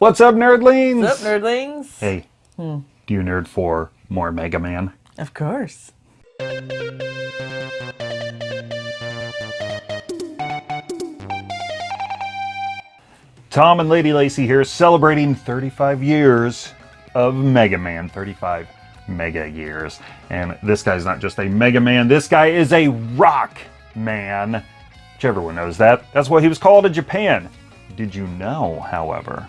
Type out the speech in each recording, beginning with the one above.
What's up, nerdlings? What's up, nerdlings? Hey, hmm. do you nerd for more Mega Man? Of course. Tom and Lady Lacy here celebrating 35 years of Mega Man. 35 mega years. And this guy's not just a Mega Man, this guy is a Rock Man. Which everyone knows that. That's what he was called in Japan. Did you know, however,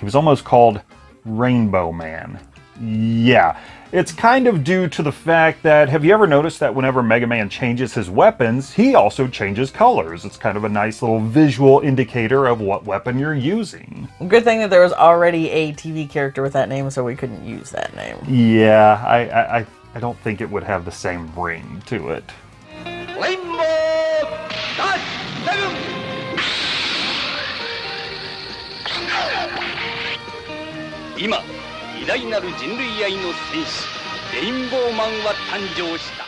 he was almost called Rainbow Man. Yeah, it's kind of due to the fact that, have you ever noticed that whenever Mega Man changes his weapons, he also changes colors? It's kind of a nice little visual indicator of what weapon you're using. Good thing that there was already a TV character with that name, so we couldn't use that name. Yeah, I, I, I don't think it would have the same ring to it. 7! 偉大なる人類愛の戦士レインボーマンは誕生した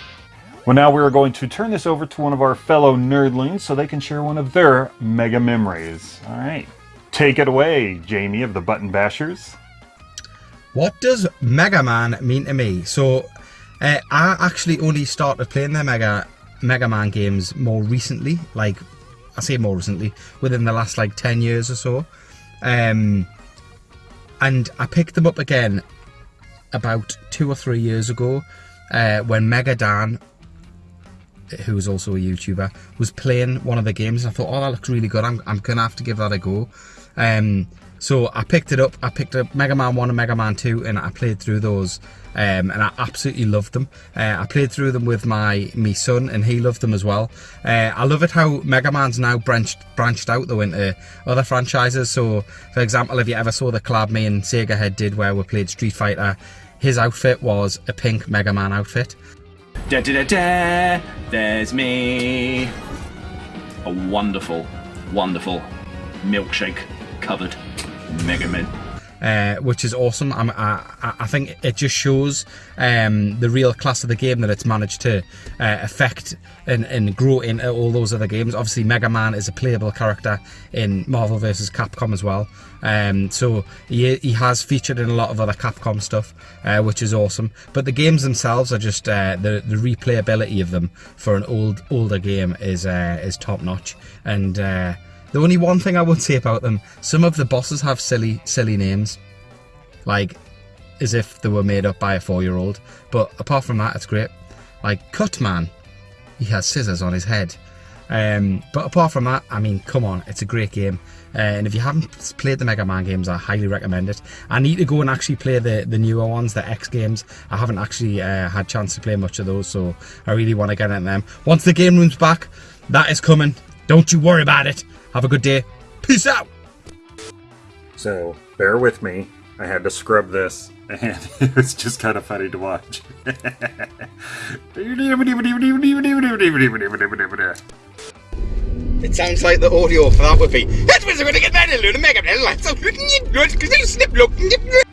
Well, now we're going to turn this over to one of our fellow nerdlings so they can share one of their mega memories. All right. Take it away, Jamie of the Button Bashers. What does Mega Man mean to me? So, uh, I actually only started playing the Mega Mega Man games more recently. Like, I say more recently, within the last like 10 years or so. Um, and I picked them up again about two or three years ago uh, when Mega Dan, who was also a YouTuber, was playing one of the games. I thought, oh, that looks really good. I'm, I'm going to have to give that a go. Um, so I picked it up. I picked up Mega Man 1 and Mega Man 2 and I played through those um, and I absolutely loved them. Uh, I played through them with my me son and he loved them as well. Uh, I love it how Mega Man's now branched branched out though into other franchises. So for example, if you ever saw the collab me and Sega Head did where we played Street Fighter, his outfit was a pink Mega Man outfit. Da da da da, there's me. A wonderful, wonderful milkshake covered Mega Man. Uh, which is awesome. I'm, I, I think it just shows um, the real class of the game that it's managed to uh, affect and, and grow into all those other games. Obviously, Mega Man is a playable character in Marvel vs. Capcom as well. Um, so he, he has featured in a lot of other Capcom stuff, uh, which is awesome. But the games themselves are just uh, the the replayability of them for an old older game is uh, is top notch and. The only one thing I would say about them, some of the bosses have silly, silly names. Like, as if they were made up by a four-year-old. But apart from that, it's great. Like, Cutman, he has scissors on his head. Um, but apart from that, I mean, come on, it's a great game. Uh, and if you haven't played the Mega Man games, I highly recommend it. I need to go and actually play the, the newer ones, the X games. I haven't actually uh, had chance to play much of those, so I really want to get into them. Once the game room's back, that is coming. Don't you worry about it. Have a good day. Peace out. So, bear with me. I had to scrub this, and it's just kind of funny to watch. It sounds like the audio for that would be.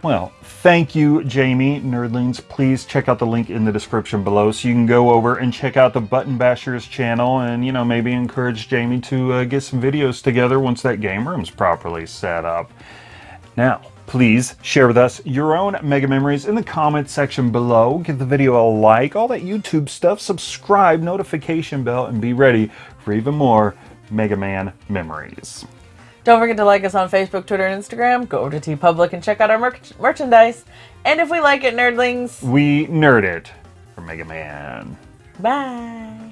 Well, thank you, Jamie. Nerdlings, please check out the link in the description below so you can go over and check out the Button Bashers channel and, you know, maybe encourage Jamie to uh, get some videos together once that game room's properly set up. Now, please share with us your own Mega Memories in the comment section below. Give the video a like, all that YouTube stuff, subscribe, notification bell, and be ready for even more Mega Man memories. Don't forget to like us on Facebook, Twitter, and Instagram. Go over to TeePublic and check out our mer merchandise. And if we like it, nerdlings, we nerd it for Mega Man. Bye.